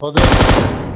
Rodou.